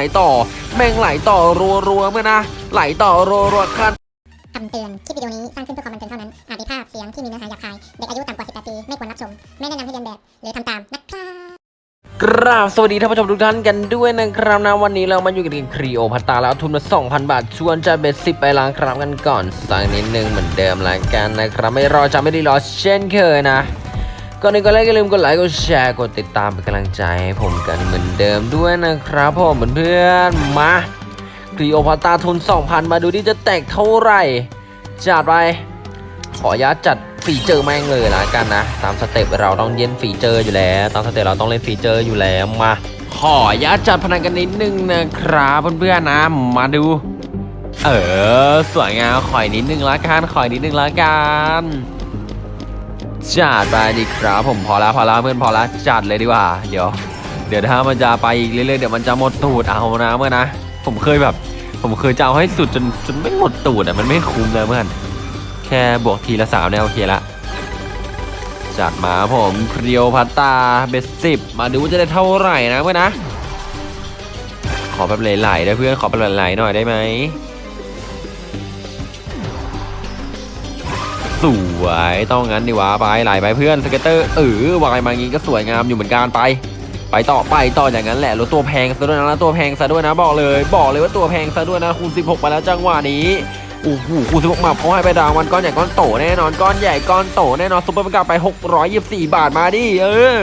ไหลต่อแม่งไหลต่อรัวๆเมื่อนะ ไหลต่อรัวๆขั้นคำเตือน คลิปวิดีโอนี้สร้างขึ้นเพื่อความบันเทิงเท่านั้น อาจมีภาพเสียงที่มีเนื้อหาหยาบคาย เด็กอายุต่ำกว่า 18 ปี ไม่ควรรับชม ไม่แนะนำให้เรียนแบบ หรือทำตามนะครับกราบสวัสดีท่านผู้ชมทุกท่านกันด้วยนะครับนะวันนี้เรามาอยู่กันที่ครีโอพัตตาแล้วทุนมา2,000 บาท ชวนจะเบ็ดสิบไปล้างครับกันก่อน สักนิดนึงเหมือนเดิมแล้วกันนะครับ ไม่รอจะไม่ได้รอเช่นเคยนะ ก่อนอื่นก็เลยอย่าลืมกดไลค์กดแชร์กดติดตามเป็นกำลังใจให้ผมกันเหมือนเดิมด้วยนะครับผมเพื่อนๆมาคลีโอพัตราทุน2,000 มาดูซิจะแตกเท่าไหร่ จัดไป ขออนุญาตจัด feature แม่งเลยละกันนะ ตาม step เราต้องเล่น feature อยู่แล้ว ตาม step เราต้องเล่น feature อยู่แล้วมา ขออนุญาตจัดพนันกันนิดนึงนะครับเพื่อนๆนะ มาดู เออ สวยงามขออีกนิดนึงละกันขออีกนิดนึงละกัน จัดไปดีครับผมพอแล้วพอแล้วเพื่อนพอแล้วจัดเลยดีกว่า เดี๋ยว เดี๋ยวถ้ามันจะไปอีกเรื่อยๆเดี๋ยวมันจะหมดตูดเอานะเมื่อนะ ผมเคยแบบ ผมเคยจะเอาให้สุดจนจนไม่หมดตูดอะมันไม่คุ้มเลยเพื่อนแค่บวกทีละสามเนี่ยโอเคละจัดมาผมครีโอพัตตาเบสสิบมาดูจะได้เท่าไหร่นะเพื่อนนะ ขอแบบไหลๆได้เพื่อนขอแบบไหลๆหน่อยได้ไหม สวยต้องงั้นดีวะไปไหลไปเพื่อนสเก็ตเตอร์เออวายมางี้ก็สวยงามอยู่เหมือนกันไป ไปต่อไปต่ออย่างนั้นแหละรถตัวแพงซะด้วยนะตัวแพงซะด้วยนะบอกเลย บอกเลยว่าตัวแพงซะด้วยนะคูณ16ไปแล้วจังหวะนี้โอ้โหคูณ16มาเขาให้ไปดาวมันก้อนใหญ่ก้อนโตแน่นอนก้อนใหญ่ก้อนโตแน่นอนซุปเปอร์มันกลับไป 624 บาทมาดิเออ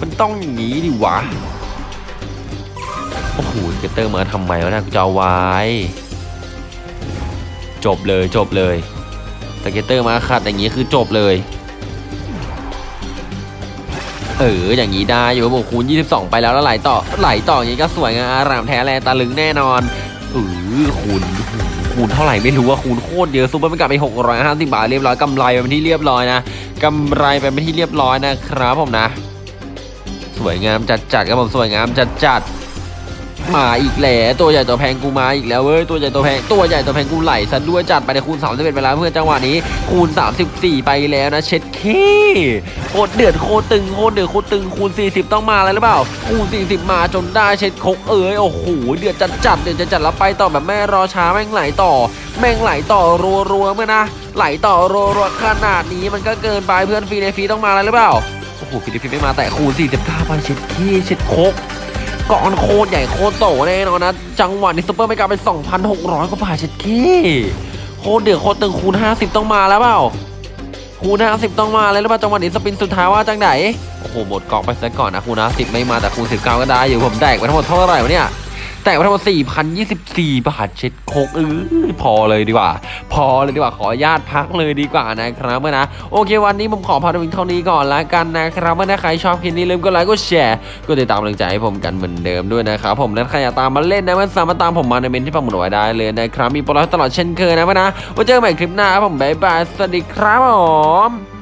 มันต้องอย่างนี้ดิวะโอ้โหสเก็ตเตอร์มาทำไมวะเนะกูจะเอาไว้ จบเลยจบเลย scatter มาขัดอย่างนี้คือจบเลย เอออย่างนี้ได้อยู่ครับผมคูณ 22 ไปแล้วแล้วไหลต่อไหลต่ออย่างนี้ก็สวยงามอารามแท้แลตาลึงแน่นอนเออคูณคูณเท่าไหร่ไม่รู้ว่าคูณโคตรเยอะซุปเปอร์มันกลับไป 650 บาทเรียบร้อยกำไรไปเป็นที่เรียบร้อยนะกำไรไปเป็นที่เรียบร้อยนะครับผมนะ สวยงามจัดจัดครับผมสวยงามจัดจัด มาอีกแล้วตัวใหญ่ตัวแพงกูมาอีกแล้วเว้ยตัวใหญ่ตัวแพงตัวใหญ่ตัวแพงกูไหลซะด้วยจัดไปในคูณ31ไปแล้วเพื่อนจังหวะนี้คูณ 34 ไปแล้วนะเช็ดเคโคตรเดือดโคตรตึงโคตรเดือดโคตรตึงคูณ 40 ต้องมาแล้วหรือเปล่าคูณ 40 มาจนได้เช็ดคกเอ้ยโอ้โหเดือดจัดจัดเดือดจัดจัดแล้วไปต่อแบบแม่รอช้าแม่งไหลต่อ แม่งไหลต่อรัวๆเมื่อนะไหลต่อรัวๆขนาดนี้มันก็เกินไปเพื่อนฟรีในฟรีต้องมาแล้วหรือเปล่าโอ้โหฟรีในฟรีไม่มาแต่คูณ49ไปเช็ดเข้เช็ดโคก ก้อนโคตรใหญ่โคตรโตแน่นอนนะ จังหวะนี้ซุปเปอร์ไม่กลับเป็น2,600 กว่าบาทเช็ดเข้โคตรเดือดโคตรตึงคูณ 50 ต้องมาแล้วเปล่าคูณ 50 ต้องมาเลยหรือเปล่าจังหวะนี้ spin สุดท้ายว่าจังไหนโอ้โหหมดกล่องไปซะก่อนนะคูณ50ไม่มาแต่คูณ19 ก็ได้อยู่ผมแตกไปทั้งหมดเท่าไหร่วะเนี่ย แตกไปทั้งหมด4,024 บาทเช็ดโคกเออพอเลยดีกว่า พอเลยดีกว่าขออนุญาตพักเลยดีกว่านะครับเพื่อนนะโอเควันนี้ผมขอพาไปเท่านี้ก่อนละกันนะครับเมื่อนะใครชอบคลิปนี้ลืมกดไลค์กดแชร์กดติดตามกำลังใจให้ผมกันเหมือนเดิมด้วยนะครับผมและใครอยากตามมาเล่นนะมันสามารถตามผมมาในเมนที่ปักหมุดไว้ได้เลยนะครับมีโปรโมชั่นตลอดเช่นเคยนะเมื่อนะไว้เจอกันใหม่คลิปหน้าครับผมบ๊ายบายสวัสดีครับผม